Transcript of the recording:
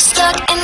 stuck in